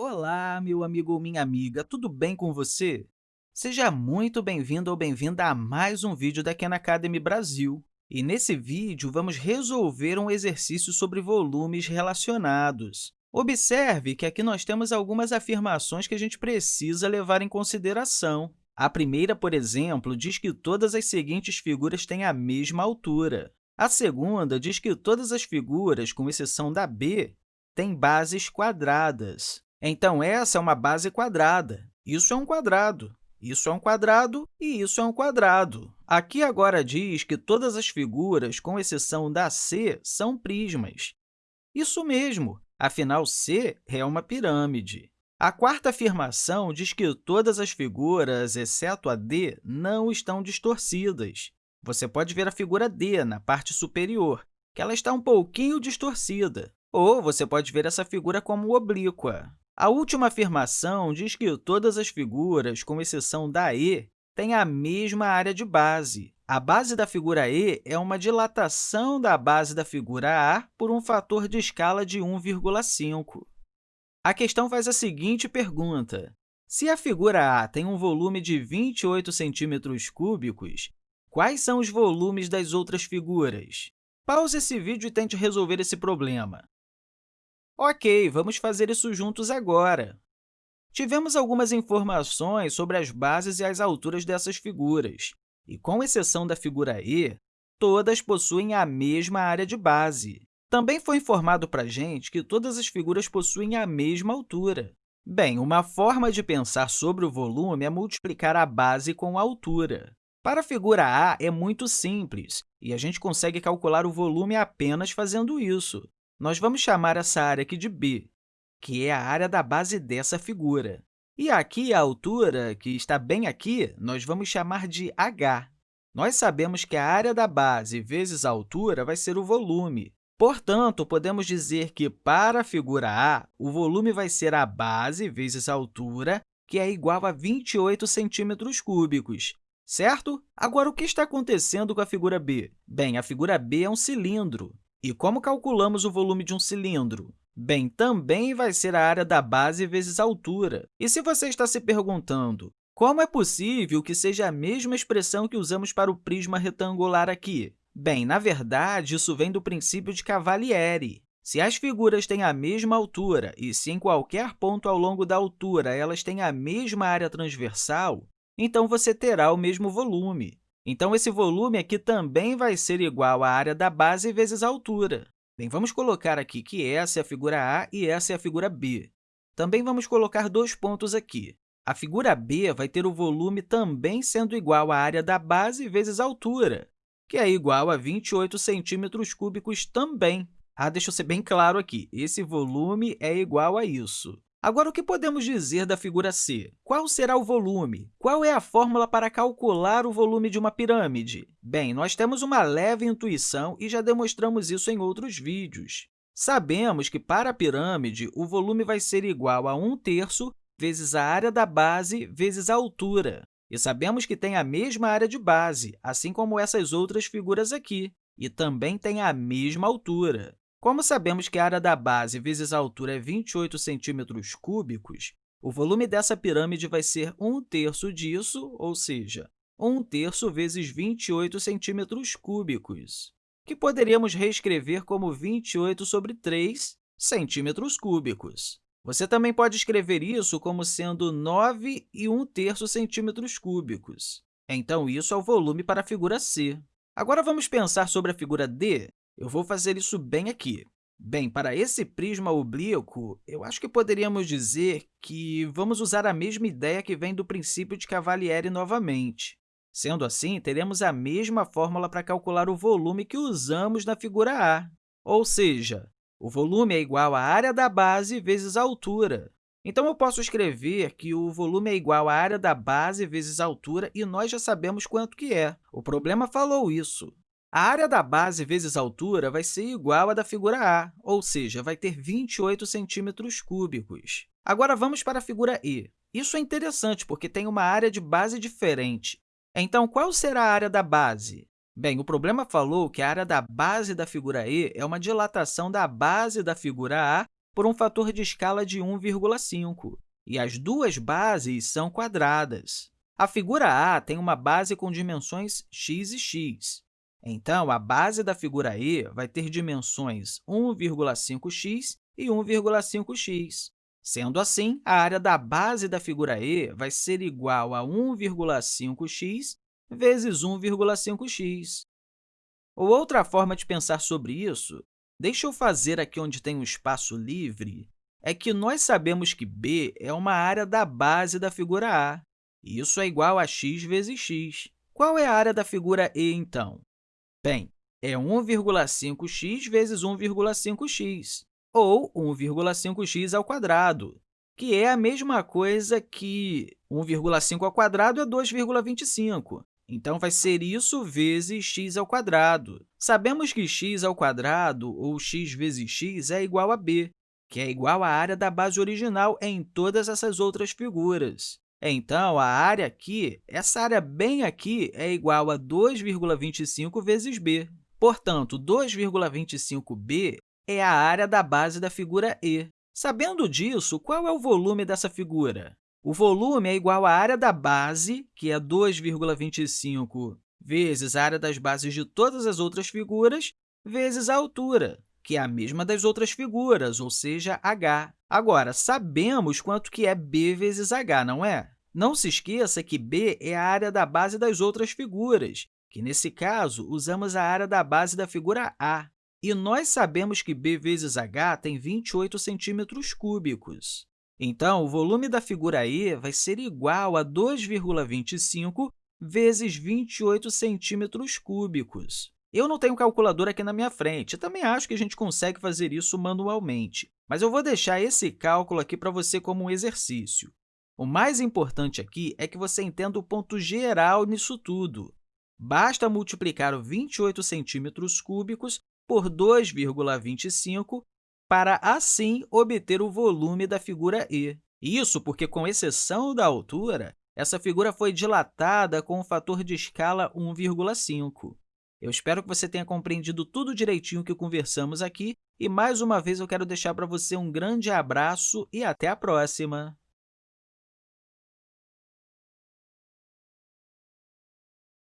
Olá, meu amigo ou minha amiga, tudo bem com você? Seja muito bem-vindo ou bem-vinda a mais um vídeo da Khan Academy Brasil. E nesse vídeo, vamos resolver um exercício sobre volumes relacionados. Observe que aqui nós temos algumas afirmações que a gente precisa levar em consideração. A primeira, por exemplo, diz que todas as seguintes figuras têm a mesma altura. A segunda diz que todas as figuras, com exceção da B, têm bases quadradas. Então, essa é uma base quadrada. Isso é um quadrado. Isso é um quadrado e isso é um quadrado. Aqui agora diz que todas as figuras, com exceção da C, são prismas. Isso mesmo, afinal, C é uma pirâmide. A quarta afirmação diz que todas as figuras, exceto a D, não estão distorcidas. Você pode ver a figura D na parte superior, que ela está um pouquinho distorcida. Ou você pode ver essa figura como oblíqua. A última afirmação diz que todas as figuras, com exceção da E, têm a mesma área de base. A base da figura E é uma dilatação da base da figura A por um fator de escala de 1,5. A questão faz a seguinte pergunta. Se a figura A tem um volume de 28 centímetros cúbicos, quais são os volumes das outras figuras? Pause esse vídeo e tente resolver esse problema. Ok, vamos fazer isso juntos agora. Tivemos algumas informações sobre as bases e as alturas dessas figuras, e, com exceção da figura E, todas possuem a mesma área de base. Também foi informado para a gente que todas as figuras possuem a mesma altura. Bem, uma forma de pensar sobre o volume é multiplicar a base com a altura. Para a figura A, é muito simples, e a gente consegue calcular o volume apenas fazendo isso. Nós vamos chamar essa área aqui de b, que é a área da base dessa figura. E aqui, a altura, que está bem aqui, nós vamos chamar de h. Nós sabemos que a área da base vezes a altura vai ser o volume. Portanto, podemos dizer que, para a figura A, o volume vai ser a base vezes a altura, que é igual a 28 centímetros cúbicos, certo? Agora, o que está acontecendo com a figura B? Bem, a figura B é um cilindro. E como calculamos o volume de um cilindro? Bem, também vai ser a área da base vezes a altura. E se você está se perguntando como é possível que seja a mesma expressão que usamos para o prisma retangular aqui? Bem, na verdade, isso vem do princípio de Cavalieri. Se as figuras têm a mesma altura e se em qualquer ponto ao longo da altura elas têm a mesma área transversal, então você terá o mesmo volume. Então, esse volume aqui também vai ser igual à área da base vezes a altura. Bem, vamos colocar aqui que essa é a figura A e essa é a figura B. Também vamos colocar dois pontos aqui. A figura B vai ter o volume também sendo igual à área da base vezes a altura, que é igual a 28 centímetros cúbicos também. Ah, deixa eu ser bem claro aqui, esse volume é igual a isso. Agora, o que podemos dizer da figura C? Qual será o volume? Qual é a fórmula para calcular o volume de uma pirâmide? Bem, nós temos uma leve intuição e já demonstramos isso em outros vídeos. Sabemos que, para a pirâmide, o volume vai ser igual a 1 terço vezes a área da base vezes a altura. E sabemos que tem a mesma área de base, assim como essas outras figuras aqui, e também tem a mesma altura. Como sabemos que a área da base vezes a altura é 28 centímetros cúbicos, o volume dessa pirâmide vai ser 1 terço disso, ou seja, 1 terço vezes 28 centímetros cúbicos, que poderíamos reescrever como 28 sobre 3 centímetros cúbicos. Você também pode escrever isso como sendo 9 e 1 terço centímetros cúbicos. Então, isso é o volume para a figura C. Agora, vamos pensar sobre a figura D eu vou fazer isso bem aqui. Bem, para esse prisma oblíquo, eu acho que poderíamos dizer que vamos usar a mesma ideia que vem do princípio de Cavalieri novamente. Sendo assim, teremos a mesma fórmula para calcular o volume que usamos na figura A, ou seja, o volume é igual à área da base vezes a altura. Então, eu posso escrever que o volume é igual à área da base vezes a altura, e nós já sabemos quanto que é. O problema falou isso. A área da base vezes a altura vai ser igual à da figura A, ou seja, vai ter 28 centímetros cúbicos. Agora, vamos para a figura E. Isso é interessante, porque tem uma área de base diferente. Então, qual será a área da base? Bem, o problema falou que a área da base da figura E é uma dilatação da base da figura A por um fator de escala de 1,5, e as duas bases são quadradas. A figura A tem uma base com dimensões x e x. Então, a base da figura E vai ter dimensões 1,5x e 1,5x. Sendo assim, a área da base da figura E vai ser igual a 1,5x vezes 1,5x. Ou outra forma de pensar sobre isso, deixa eu fazer aqui onde tem um espaço livre, é que nós sabemos que B é uma área da base da figura A. Isso é igual a x vezes x. Qual é a área da figura E, então? Bem, é 1,5x vezes 1,5x, ou 1,5x ao quadrado, que é a mesma coisa que 1,5 ao quadrado é 2,25. Então, vai ser isso vezes x ao quadrado. Sabemos que x ao quadrado, ou x vezes x, é igual a b, que é igual à área da base original em todas essas outras figuras. Então, a área aqui, essa área bem aqui, é igual a 2,25 vezes b. Portanto, 2,25b é a área da base da figura E. Sabendo disso, qual é o volume dessa figura? O volume é igual à área da base, que é 2,25 vezes a área das bases de todas as outras figuras, vezes a altura, que é a mesma das outras figuras, ou seja, h. Agora, sabemos quanto que é b vezes h, não é? Não se esqueça que b é a área da base das outras figuras, que, nesse caso, usamos a área da base da figura A. E nós sabemos que b vezes h tem 28 centímetros cúbicos. Então, o volume da figura E vai ser igual a 2,25 vezes 28 centímetros cúbicos. Eu não tenho calculadora aqui na minha frente, eu também acho que a gente consegue fazer isso manualmente, mas eu vou deixar esse cálculo aqui para você como um exercício. O mais importante aqui é que você entenda o ponto geral nisso tudo. Basta multiplicar o 28 centímetros cúbicos por 2,25 para, assim, obter o volume da figura E. Isso porque, com exceção da altura, essa figura foi dilatada com o fator de escala 1,5. Eu espero que você tenha compreendido tudo direitinho que conversamos aqui e, mais uma vez, eu quero deixar para você um grande abraço e até a próxima!